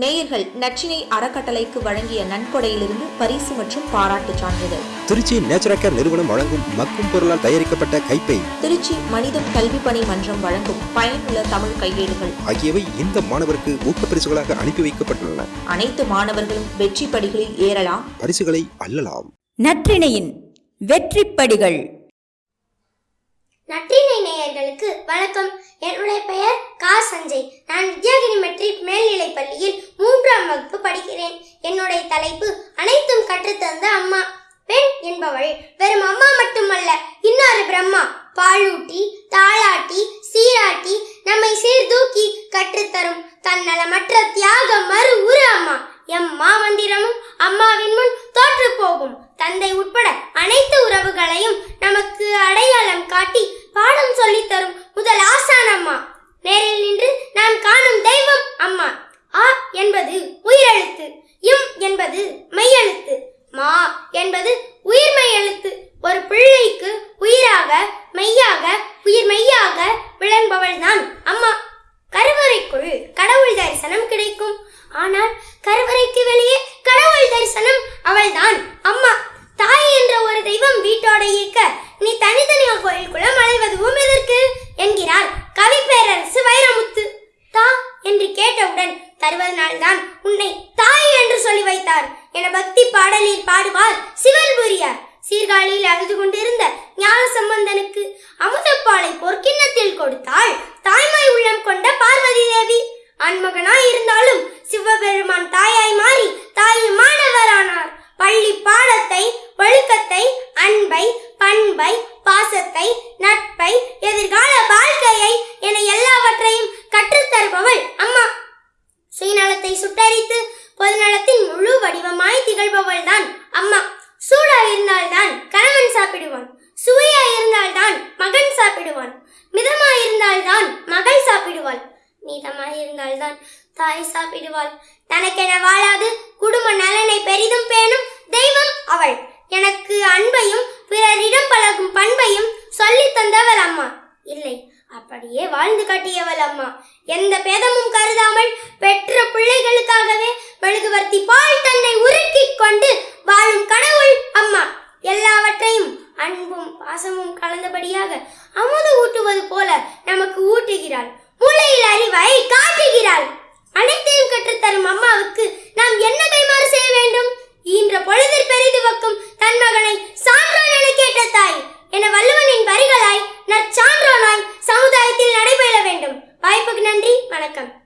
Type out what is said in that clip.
நேயர்கள் நச்சினை அறக்கட்டளைக்கு வழங்கிய நன்கொடையிலிருந்து பரிசு மற்றும் பாராட்டுச் சான்றிதழ். திருச்சி நேச்சுரல் நிறுவனம் வழங்கும் மக்கும் பொருளால் தயாரிக்கப்பட்ட கைப்பை திருச்சி மனிதம் கல்வி பணி மன்றம் வழங்கும் பயனுள்ள தமிழ் கையேடுகள். ஆகியவை இந்த மாணவருக்கு ஊக்கப்பரிசுகளாக அனுப்பி வைக்கப்பட்டுள்ளன. அனைத்து மாணவர்களும் வெற்றி படிகளில் ஏறலாம். பரிசுகளை அள்ளலாம். நற்றிணையின் வெற்றிப்படிகள். நற்றினை நேயர்களுக்கு வணக்கம். அனைத்தும் கற்றுத்தந்த அம்மா. பெண் என்பவள் வெறும் அம்மா மட்டுமல்ல இன்னொரு பிரம்மா. பாலூட்டி தாளாட்டி சீராட்டி நம்மை சீர்தூக்கி கற்றுத்தரும் தன்னலமற்ற தியாக மறு உரு அம்மா. எம் மாமந்திரமும் அம்மாவின் முன் தோற்று போகும். தந்தை உட்பட அனைத்து உறவுகளையும் நமக்கு அடையாளம் காட்டி பாடம் சொல்லித் தரும் முதல் ஆசான் அம்மா. நேரில் நின்று நாம் காணும் தெய்வம் அம்மா. ஆ என்பது உயிரெழுத்து இம் என்பது மெய்யெழுத்து மா என்பது உயிர்மெய் எழுத்து ஒரு பிள்ளைக்கு உயிராக மெய்யாக உயிர் மெய்யாக விளங்குபவள்தான் அம்மா. கருவறைக்குள் கடவுள் தரிசனம் கிடைக்கும். ஆனால் கருவறைக்கு வெளியே கடவுள் தரிசனம் அவள்தான் அம்மா. உன்னை தாய் என்று சொல்லி வைத்தார். என பக்தி பாடலில் பாடுவார் சிவன்புரியார் சீர்காழியில் அழுது கொண்டிருந்த ஞான சம்பந்தனுக்கு அமுதப்பாலை பொற்கிண்ணத்தில் கொடுத்தாள். தாய்மை உள்ளம் கொண்ட பார்வதி தேவி. ஆண்மகனாய் இருந்தாலும் சிவபெருமான் தாயாய் மாறி தாயுமானவரானார் பள்ளி பாடத்தை ஒழுக்கத்தை அன்பை பண்பை பாசத்தை நலத்தை சுட்டரித்து பொதுநலத்தின் முழு வடிவமாய் திகழ்பவள் தான் அம்மா. சூடா இருந்தால்தான் கணவன் சாப்பிடுவான். சுவையா இருந்தால்தான் மகன் சாப்பிடுவான். மிதமா இருந்தால்தான் மகள் சாப்பிடுவாள். மீதமாய் இருந்தால்தான் தாய் சாப்பிடுவாள். தனக்கென வாழாது குடும்ப நலனை பெரிதும் பேணும் தெய்வம் அவள். வாழ்ந்து காட்டியவள் அம்மா. எந்த பேதமும் கருதாமல் பெற்ற பிள்ளைகளுக்காகவே மெழுகுவர்த்தி பால் தன்னை உருக்கிக் கொண்டு лайком.